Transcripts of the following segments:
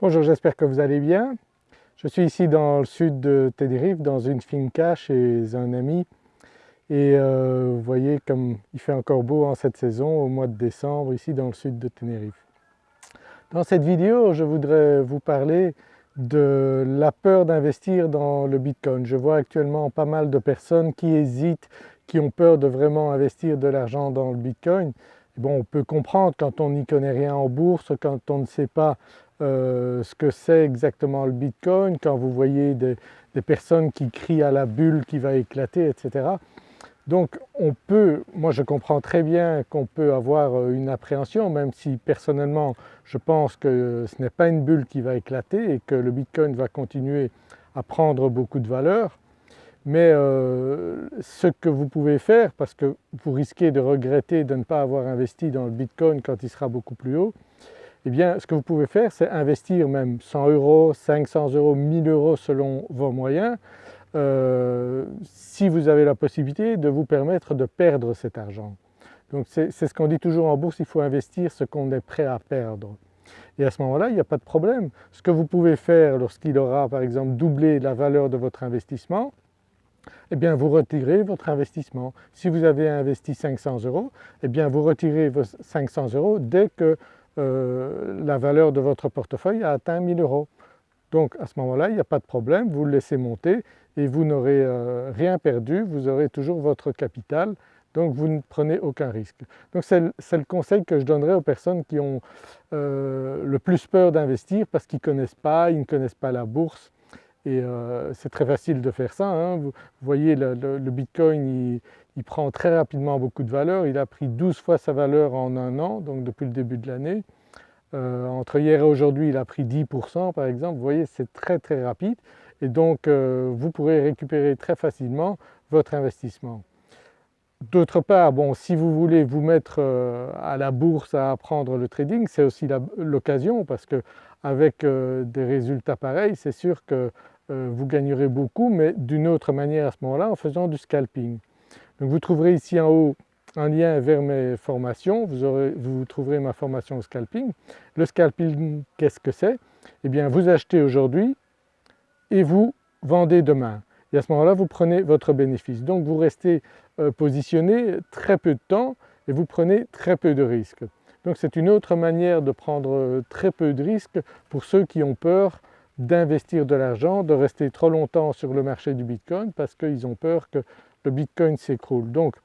Bonjour, j'espère que vous allez bien. Je suis ici dans le sud de Tenerife dans une finca chez un ami et euh, vous voyez comme il fait encore beau en cette saison au mois de décembre ici dans le sud de Tenerife. Dans cette vidéo je voudrais vous parler de la peur d'investir dans le Bitcoin. Je vois actuellement pas mal de personnes qui hésitent, qui ont peur de vraiment investir de l'argent dans le Bitcoin. Bon, on peut comprendre quand on n'y connaît rien en bourse, quand on ne sait pas euh, ce que c'est exactement le Bitcoin, quand vous voyez des, personnes qui crient à la bulle qui va éclater, etc. Donc on peut, moi je comprends très bien qu'on peut avoir euh, une appréhension, même si personnellement je pense que ce n'est pas une bulle qui va éclater et que le Bitcoin va continuer à prendre beaucoup de valeur. Mais euh, ce que vous pouvez faire, parce que vous risquez de regretter de ne pas avoir investi dans le Bitcoin quand il sera beaucoup plus haut, eh bien ce que vous pouvez faire c'est investir même 100 euros, 500 euros, 1000 euros selon vos moyens euh, si vous avez la possibilité de vous permettre de perdre cet argent. Donc c'est ce qu'on dit toujours en bourse, il faut investir ce qu'on est prêt à perdre. Et à ce moment-là, il n'y a pas de problème. Ce que vous pouvez faire lorsqu'il aura par exemple doublé la valeur de votre investissement, eh bien vous retirez votre investissement. Si vous avez investi 500 euros, eh bien vous retirez vos 500 euros dès que euh, la valeur de votre portefeuille a atteint 1000 euros. Donc à ce moment-là, il n'y a pas de problème, vous le laissez monter et vous n'aurez euh, rien perdu, vous aurez toujours votre capital, donc vous ne prenez aucun risque. Donc c'est le conseil que je donnerais aux personnes qui ont euh, le plus peur d'investir parce qu'ils ne connaissent pas, ils ne connaissent pas la bourse et c'est très facile de faire ça. Hein. Vous, voyez le, Bitcoin il prend très rapidement beaucoup de valeur, il a pris 12 fois sa valeur en un an, donc depuis le début de l'année. Euh, entre hier et aujourd'hui il a pris 10% par exemple, vous voyez c'est très très rapide et donc euh, vous pourrez récupérer très facilement votre investissement. D'autre part, bon, si vous voulez vous mettre euh, à la bourse à apprendre le trading, c'est aussi l'occasion parce qu'avec des résultats pareils, c'est sûr que vous gagnerez beaucoup mais d'une autre manière à ce moment-là en faisant du scalping. Donc vous trouverez ici en haut un lien vers mes formations, vous, trouverez ma formation au scalping. Le scalping, qu'est-ce que c'est? Eh bien vous achetez aujourd'hui et vous vendez demain. Et à ce moment-là, vous prenez votre bénéfice. Donc vous restez euh, positionné très peu de temps et vous prenez très peu de risques. Donc c'est une autre manière de prendre euh, très peu de risques pour ceux qui ont peur d'investir de l'argent, de rester trop longtemps sur le marché du Bitcoin parce qu'ils ont peur que le Bitcoin s'écroule. Donc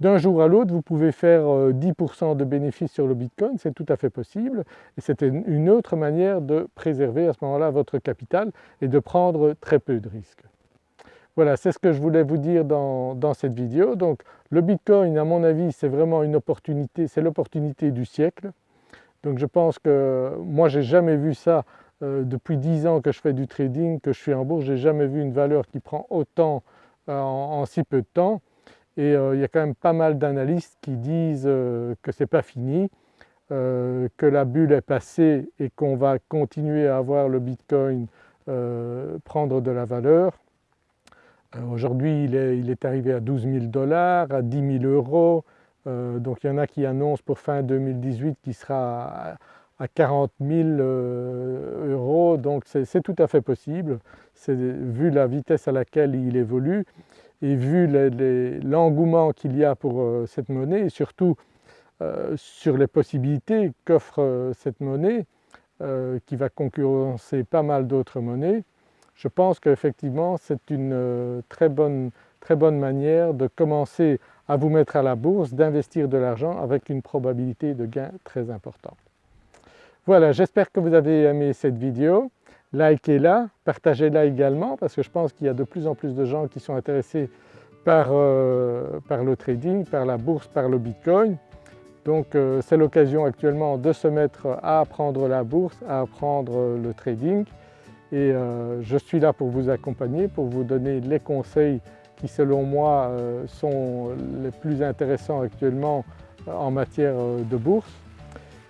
d'un jour à l'autre vous pouvez faire 10% euh, de bénéfices sur le Bitcoin, c'est tout à fait possible et c'est une autre manière de préserver à ce moment-là votre capital et de prendre très peu de risques. Voilà, c'est ce que je voulais vous dire dans, cette vidéo. Donc le Bitcoin à mon avis c'est vraiment une opportunité, c'est l'opportunité du siècle. Donc je pense que moi j'ai jamais vu ça euh, depuis 10 ans que je fais du trading, que je suis en bourse, j'ai jamais vu une valeur qui prend autant euh, en, si peu de temps et euh, il y a quand même pas mal d'analystes qui disent que ce n'est pas fini, que la bulle est passée et qu'on va continuer à avoir le Bitcoin prendre de la valeur. Aujourd'hui il, est, arrivé à 12 000 dollars, à 10 000 euros, donc il y en a qui annoncent pour fin 2018 qu'il sera 40 000 euros, donc c'est tout à fait possible, vu la vitesse à laquelle il évolue et vu l'engouement qu'il y a pour euh, cette monnaie et surtout euh, sur les possibilités qu'offre euh, cette monnaie qui va concurrencer pas mal d'autres monnaies, je pense qu'effectivement c'est une très bonne, très bonne manière de commencer à vous mettre à la bourse, d'investir de l'argent avec une probabilité de gain très importante. Voilà, j'espère que vous avez aimé cette vidéo likez-la, partagez-la également parce que je pense qu'il y a de plus en plus de gens qui sont intéressés par, euh, le trading, par la bourse, par le Bitcoin. Donc euh, c'est l'occasion actuellement de se mettre à apprendre la bourse, à apprendre le trading et euh, je suis là pour vous accompagner, pour vous donner les conseils qui selon moi sont les plus intéressants actuellement en matière de bourse.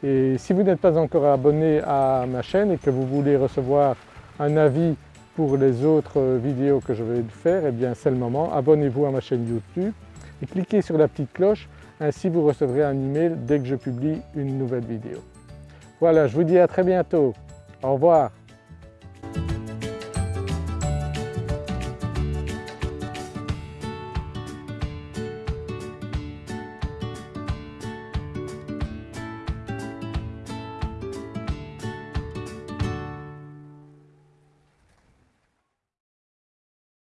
Et si vous n'êtes pas encore abonné à ma chaîne et que vous voulez recevoir un avis pour les autres vidéos que je vais faire, eh bien c'est le moment, abonnez-vous à ma chaîne YouTube et cliquez sur la petite cloche, ainsi vous recevrez un email dès que je publie une nouvelle vidéo. Voilà, je vous dis à très bientôt. Au revoir